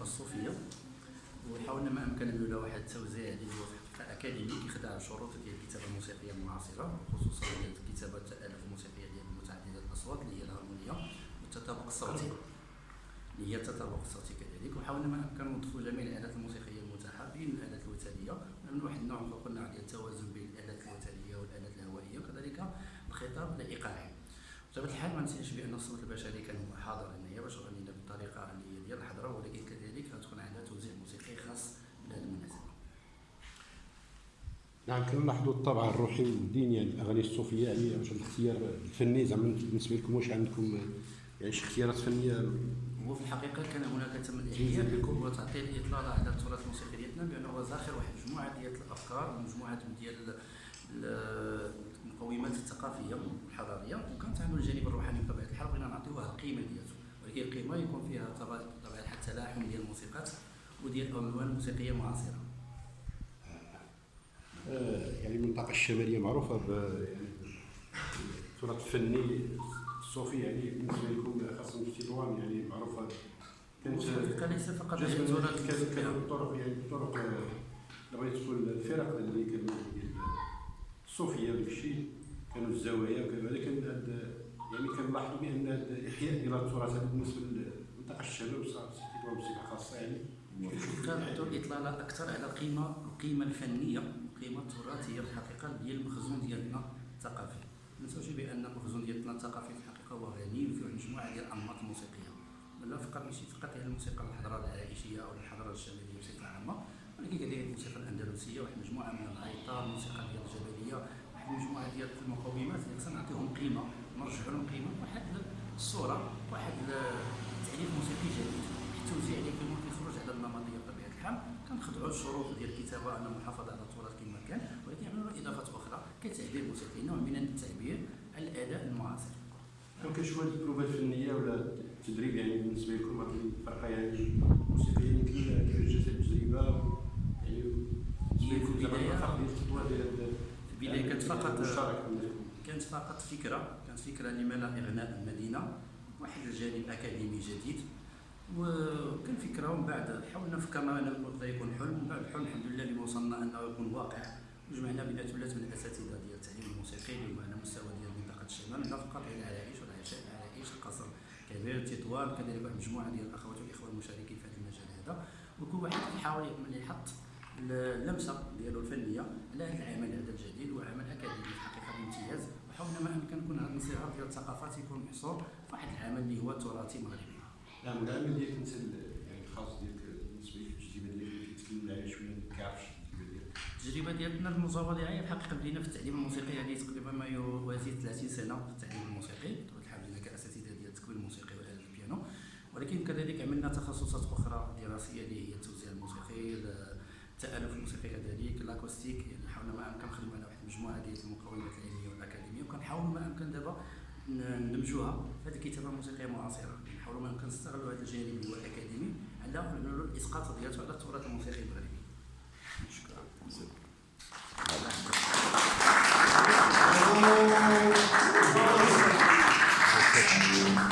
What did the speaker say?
الثقافه الصوفية. وحاولنا ما أمكن له واحد التوزيع اللي هو في الحقيقة اكاديمي كيخدع الشروط ديال الكتابة الموسيقية المعاصرة خصوصا ديال الكتابة التالف الموسيقيه ديال متعدده الأصوات اللي هي الهارمونية والتطابق الصوتي. اللي هي التطابق الصوتي كذلك. وحاولنا ما أمكن نضيفوا جميع الآلات الموسيقية المتاحه بين الآلات الوترية. من واحد النوع قلنا ديال التوازن بين الآلات الوترية والآلات الهوائية وكذلك الخطاب الإيقاعي. بطبيعة الحال ما نسيش بأن الصوت البشري كان هو حاضر هنايا باش غنينا بالطريقة اللي هي ديال الحضرة ولكن نعم كنلاحظوا الطابع الروحي والديني يعني الأغاني الصوفية يعني واش الاختيار الفني. زعما بالنسبة لكم واش عندكم يعني شي اختيارات فنية؟ هو في الحقيقة كان هناك تم الإحياء هو تعطي الاطلاله على التراث الموسيقي ديالنا بأنه هو زاخر واحد مجموعة ديال الأفكار ومجموعه ديال ال- المقومات الثقافية والحضارية وكانت عنده الجانب الروحاني بطبيعة الحال. بغينا نعطيوها القيمة ديالته ولكن القيمة يكون فيها طبعا بطبيعه الحال تلاحم ديال الموسيقات وديال الالوان الموسيقيه المعاصره يعني المنطقة الشمالية معروفة ب يعني التراث الفني الصوفي يعني بالنسبة لكم خاصة في تطوان يعني معروفة. كانت فقط كانت. كانت الطرق يعني الطرق آه، بغيت تقول الفرق اللي كانوا الصوفية وداك الشيء كانوا الزوايا وكذا كان هاد يعني كنلاحظوا بأن الاحياء ديال التراث بالنسبة للمنطقة الشمال وصافي تطوان بصفة خاصة يعني. كنعطيو الاطلاله أكثر على القيمه القيمة الفنية. القيمه التراثيه الحقيقة ديال المخزون ديالنا الثقافي. ما بأن المخزون ديالنا الثقافي في الحقيقة هو غني وفيه مجموعة ديال الانماط الموسيقية. لا فقط ماشي فقط هي الموسيقى الحضارة العائشية أو الحضارة الشماليه بصفة عامة ولكن كذلك الموسيقى الأندلسية واحد المجموعه من الايطار الموسيقى ديال الجبلية واحد المجموعه ديال المقومات. اللي خصنا نعطيهم قيمة نرجعوا لهم قيمة واحد الصورة واحد التعريف موسيقي جديد. التوزيع اللي كيخرج على النمطيه بطبيعه الحال. كنخضعوا الشروط ديال الكتابة أن المحافظة على التراث كما كان ولكن يعملوا اضافات أخرى موسيقي نوع من التعبير على الأداء المعاصر. كتشوفوا هذه البروفات الفنيه ولا التدريب يعني بالنسبة لكم هذه الفرقه يعني موسيقيه يعني كيفاش جات التجربه يعني بالنسبة لكم زعما الفرق ديال الخطوه ديال البدايه كانت فقط كانت فقط فكره كانت فكره لما لا اغناء المدينة واحد الجانب اكاديمي جديد وكان فكره ومن بعد حاولنا فكرنا انه يكون حلم ومن بعد الحلم الحمد لله اللي وصلنا انه يكون واقع وجمعنا بين ثلاث من الأساتذة ديال التعليم الموسيقي اللي على مستوى ديال منطقة الشمال لا فقط على العرائش والعشاء العرائش القصر. كبير تطوان كذلك واحد مجموعة ديال الأخوات والإخوة المشاركين في هذا المجال هذا. وكل واحد كيحاول يحط اللمسة ديالو الفنية على هذا العمل هذا الجديد وعمل أكاديمي في الحقيقة بامتياز وحاولنا ما امكن يكون هذا الانصهار ديال الثقافات يكون محصور في واحد العمل اللي هو تراثي مغربي. نعم العمل ديالك انت يعني الخاص ديالك بالنسبة لك ديالك كيتكلم عليها شوية ما كيعرفش. التجربة ديالنا المزاوله في الحقيقة بدينا في التعليم الموسيقي. هذه تقريبا ما يوازي 30 سنة في التعليم الموسيقي. بطبيعه الحال بدينا كأساتذة ديال التكوين الموسيقي والآلة البيانو. ولكن كذلك عملنا تخصصات أخرى دراسية اللي هي التوزيع الموسيقي التألف الموسيقي كذلك الأكوستيك. يعني حاولنا ما أمكن نخدموا على واحد المجموعة ديال المقومات العلمية والأكاديمية. وكنحاولوا ما أمكن دابا ندمجوها في هذه الكتابة الموسيقية المعاصره نحاولوا ما أمكن نستغلوا هذا الجانب اللي هو الأكاديمي على الإسقاط ديالته على التراث الموسيقي المغربي です。はい